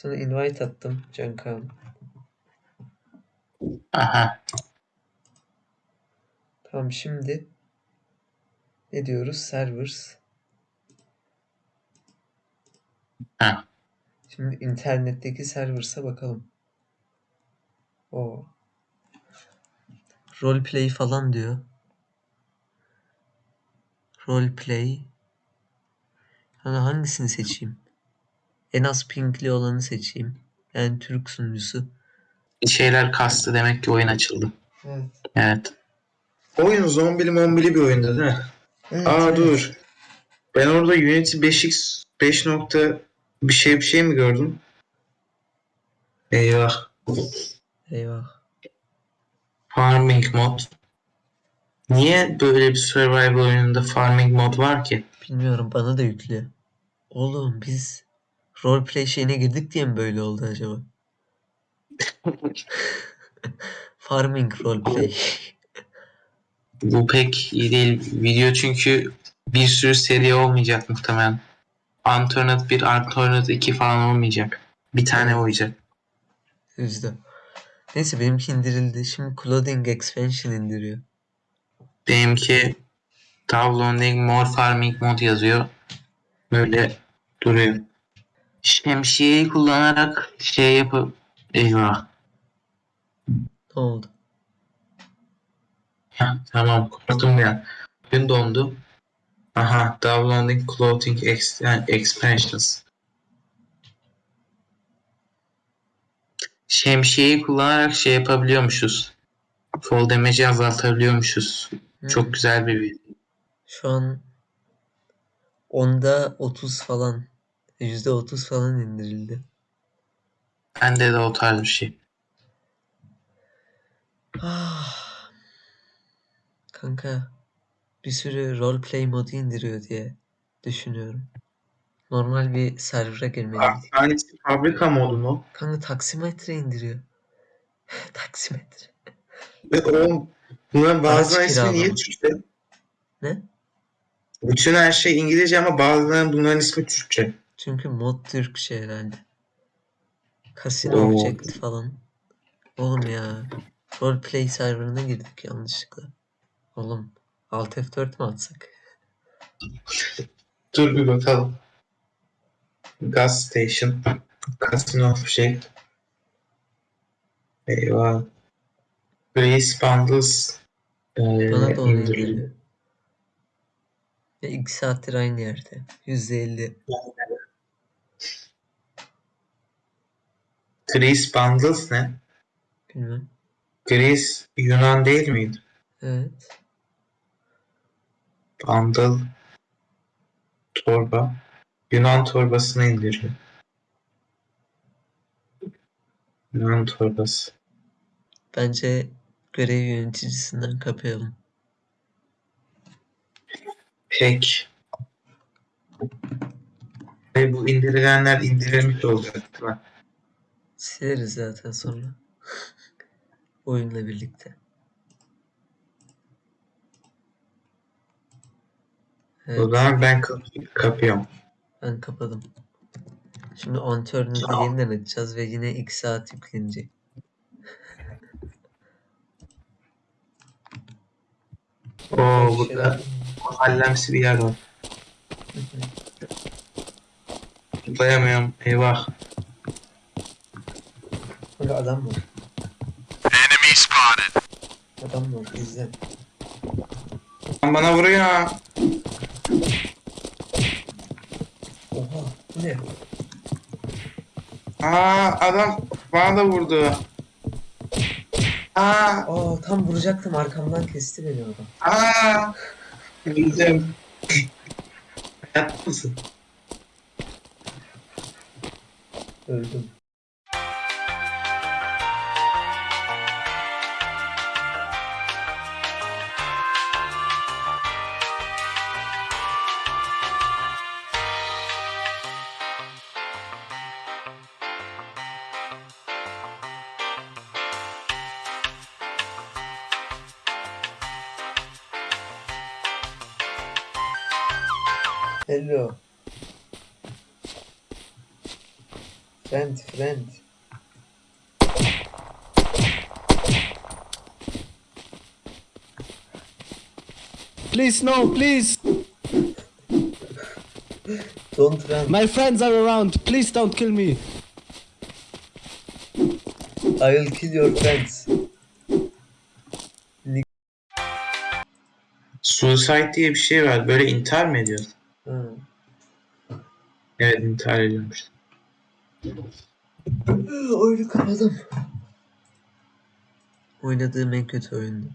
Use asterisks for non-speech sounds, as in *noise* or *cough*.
Sana invite attım Cankan. Aha. Tamam şimdi ne diyoruz? Servers. Ha. Şimdi internetteki servers'a bakalım. O. Roleplay falan diyor. Roleplay. Hani hangisini seçeyim? En az pingli olanı seçeyim. Yani Türk sunucusu. Bir şeyler kastı demek ki oyun açıldı. Evet. Evet. Oyun zombili mombili bir oyunda değil mi? evet Aa evet. dur. Ben orada Unity 5x 5 nokta bir şey bir şey mi gördüm? Eyvah. Eyvah. Farming mod. Niye böyle bir survival oyununda farming mod var ki? Bilmiyorum bana da yüklüyor. Oğlum biz roleplay şeyine girdik diye mi böyle oldu acaba? *laughs* Farming roleplay. Bu pek iyi değil. Video çünkü bir sürü seri olmayacak muhtemelen. Antonet 1, Antonet 2 falan olmayacak. Bir tane olacak. Üzdü. Neyse benimki indirildi. Şimdi Clothing Expansion indiriyor. Benimki Downloading More Farming mod yazıyor. Böyle duruyor. Şemsiyeyi kullanarak şey yapıp eyvah. Ne oldu? Heh, tamam korktum ya. Oyun dondu. Aha Downloading Clothing ex Expansions. Şemsiyeyi kullanarak şey yapabiliyormuşuz. Fall damage'i azaltabiliyormuşuz. Hmm. Çok güzel bir video. Şu an onda 30 falan %30 falan indirildi. Bende de o tarz bir şey. Ah. Kanka bir sürü roleplay modu indiriyor diye düşünüyorum. Normal bir server'a girmeliyim. Hangisi fabrika modu mu? Kanka taksimetre indiriyor. *laughs* taksimetre. Ve o bunların bazılarının ismi niye. Türkçe? Ne? Bütün her şey İngilizce ama bazılarının bunların ismi Türkçe. Çünkü mod Türkçe herhalde. Casino Oo. Object falan. Oğlum ya. Roleplay serverına girdik yanlışlıkla. Oğlum. Alt F4 mi atsak? Dur bir bakalım. Gas station. Casino şey. Eyvah. Grace Bundles ee, Bana da onu. Ve iki saattir aynı yerde. %50. Grace Bundles ne? Bilmem. Grace Yunan değil miydi? Evet. Bundle torba. Yunan torbasını indiriyor. Yunan torbası. Bence görev yöneticisinden kapayalım. Pek. Ve bu indirilenler indirilmiş olacak değil mi? Sileriz zaten sonra. *laughs* Oyunla birlikte. O Evet, zaman ben kap- kapıyorum. ben kapadım. Şimdi Unturned'ı yeniden açacağız ve yine 2 saat yüklenecek. *laughs* Oo burada mahallemsi bir yer var. Tıklayamıyorum. Eyvah. Adam var. Enemy spotted. Adam var. İzle. Lan Bana vuruyor. Oha. Bu ne? Aa adam bana da vurdu. Aa Aa tam vuracaktım arkamdan kesti beni adam. aa. Öldüm. Hayatta mısın? Öldüm. Hello. Friend, friend. Please, no, please. Don't run. My friends are around. Please don't kill me. I will kill your friends. Suicide diye bir şey var. Böyle intihar mı ediyor? Evet intihar ediyormuş. Oyunu kapadım. Oynadığım en kötü oyundu.